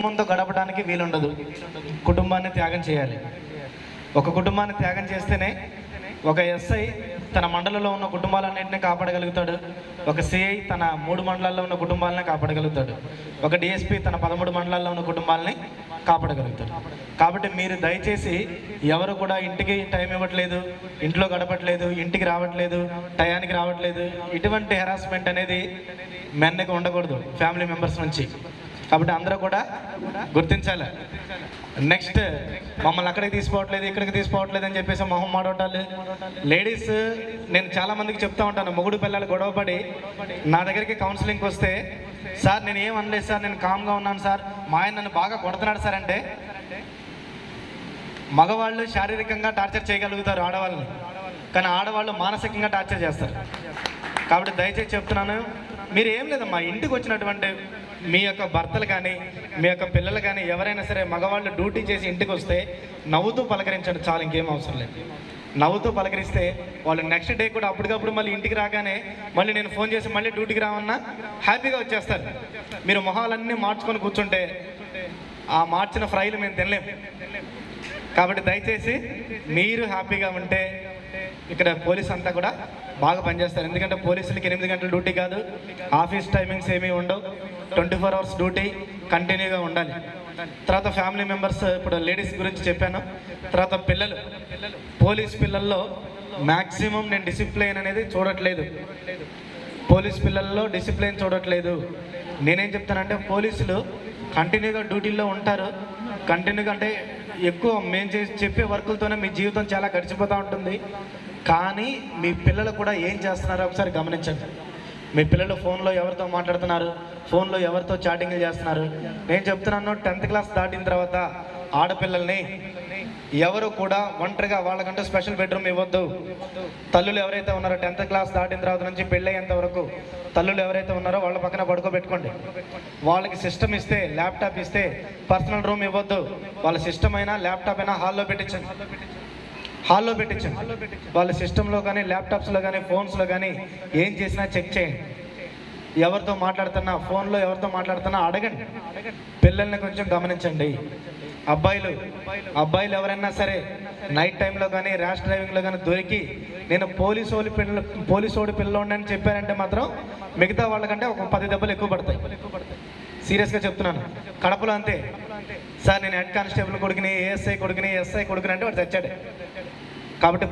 కుటుంబంతో గడపడానికి వీలుండదు. కుటుంబాన్ని త్యాగం చేయాలి. ఒక కుటుంబాన్ని త్యాగం చేస్తేనే ఒక ఎస్ఐ తన మండలంలో ఉన్న కుటుంబాలన్నింటినీ కాపాడగలుగుతాడు. ఒక సిఐ తన మూడు మండలాల్లో ఉన్న కుటుంబాలని కాపాడగలుగుతాడు. ఒక డిఎస్పి తన పదమూడు మండలాల్లో ఉన్న కుటుంబాలని కాపాడగలుగుతాడు. కాబట్టి మీరు దయచేసి ఎవరు కూడా ఇంటికి టైం ఇవ్వట్లేదు ఇంట్లో గడపట్లేదు ఇంటికి రావట్లేదు టయానికి రావట్లేదు ఇటువంటి హెరాస్మెంట్ అనేది మెన్నకి ఉండకూడదు ఫ్యామిలీ మెంబర్స్ నుంచి. కాబట్టి అందరూ కూడా గుర్తించాలి. నెక్స్ట్ మమ్మల్ని అక్కడికి తీసుకోవట్లేదు ఇక్కడికి తీసుకోవట్లేదు అని చెప్పేసి మొహం మాడవటాలు లేడీస్ నేను చాలా మందికి చెప్తా ఉంటాను మొగుడు పిల్లలు గొడవపడి నా దగ్గరికి కౌన్సిలింగ్కి వస్తే సార్ నేను ఏం అనలేదు సార్ నేను కామ్గా ఉన్నాను సార్ మా ఆయన నన్ను బాగా కొడుతున్నాడు సార్ అంటే మగవాళ్ళు శారీరకంగా టార్చర్ చేయగలుగుతారు ఆడవాళ్ళని కానీ ఆడవాళ్ళు మానసికంగా టార్చర్ చేస్తారు. కాబట్టి దయచేసి చెప్తున్నాను మీరు ఏం లేదమ్మా ఇంటికి వచ్చినటువంటి మీ యొక్క భర్తలు కానీ మీ యొక్క పిల్లలు కానీ ఎవరైనా సరే మగవాళ్ళు డ్యూటీ చేసి ఇంటికి వస్తే నవ్వుతూ పలకరించండి చాలు ఇంకేం అవసరం లేదు. నవ్వుతూ పలకరిస్తే వాళ్ళు నెక్స్ట్ డే కూడా అప్పటికప్పుడు మళ్ళీ ఇంటికి రాగానే మళ్ళీ నేను ఫోన్ చేసి మళ్ళీ డ్యూటీకి రావన్నా హ్యాపీగా వచ్చేస్తారు. మీరు మొహాలన్నీ మార్చుకొని కూర్చుంటే ఆ మార్చిన ఫ్రైలు మేము తినలేము. కాబట్టి దయచేసి మీరు హ్యాపీగా ఉంటే ఇక్కడ పోలీస్ అంతా కూడా బాగా పనిచేస్తారు. ఎందుకంటే పోలీసులకి ఎనిమిది గంటల డ్యూటీ కాదు. ఆఫీస్ టైమింగ్స్ ఏమీ ఉండవు. ట్వంటీ ఫోర్ అవర్స్ డ్యూటీ కంటిన్యూగా ఉండాలి. తర్వాత ఫ్యామిలీ మెంబర్స్ ఇప్పుడు లేడీస్ గురించి చెప్పాను. తర్వాత పిల్లలు. పోలీస్ పిల్లల్లో మ్యాక్సిమం నేను డిసిప్లైన్ అనేది చూడట్లేదు. పోలీస్ పిల్లల్లో డిసిప్లైన్ చూడట్లేదు. నేనేం చెప్తానంటే పోలీసులు కంటిన్యూగా డ్యూటీలో ఉంటారు. కంటిన్యూగా అంటే ఎక్కువ మేము చేసి చెప్పే వర్కులతోనే మీ జీవితం చాలా గడిచిపోతూ ఉంటుంది. కానీ మీ పిల్లలు కూడా ఏం చేస్తున్నారో ఒకసారి గమనించండి. మీ పిల్లలు ఫోన్లో ఎవరితో మాట్లాడుతున్నారు? ఫోన్లో ఎవరితో చాటింగ్లు చేస్తున్నారు? నేను చెప్తున్నాను టెన్త్ క్లాస్ దాటిన తర్వాత ఆడపిల్లల్ని ఎవరు కూడా ఒంటరిగా వాళ్ళకంటూ స్పెషల్ బెడ్రూమ్ ఇవ్వద్దు. తల్లులు ఎవరైతే ఉన్నారో టెన్త్ క్లాస్ దాటిన తర్వాత నుంచి పెళ్ళయ్యేంత వరకు తల్లులు ఎవరైతే ఉన్నారో వాళ్ళ పక్కన పడుకోబెట్టుకోండి. వాళ్ళకి సిస్టమ్ ఇస్తే ల్యాప్టాప్ ఇస్తే పర్సనల్ రూమ్ ఇవ్వద్దు. వాళ్ళ సిస్టమ్ అయినా ల్యాప్టాప్ అయినా హాల్లో పెట్టించండి. హాల్లో పెట్టించండి. వాళ్ళ సిస్టంలో కానీ ల్యాప్టాప్స్లో కానీ ఫోన్స్లో కానీ ఏం చేసినా చెక్ చేయండి. ఎవరితో మాట్లాడుతున్నా ఫోన్లో ఎవరితో మాట్లాడుతున్నా అడగండి. పిల్లల్ని కొంచెం గమనించండి. అబ్బాయిలు అబ్బాయిలు ఎవరైనా సరే నైట్ టైంలో కానీ ర్యాష్ డ్రైవింగ్లో కానీ దొరికి నేను పోలీసు ఓడి పిల్ల పోలీసు ఓడి పిల్లోడిని అని చెప్పారంటే మాత్రం మిగతా వాళ్ళకంటే ఒక పది దెబ్బలు ఎక్కువ పడతాయి. సీరియస్గా చెప్తున్నాను. కడపలో అంతే. సార్ నేను హెడ్ కానిస్టేబుల్ కొడుకుని ఏఎస్ఐ కొడుకుని ఎస్ఐ కొడుకుని అంటే వాడు తెచ్చాడు కాబట్టి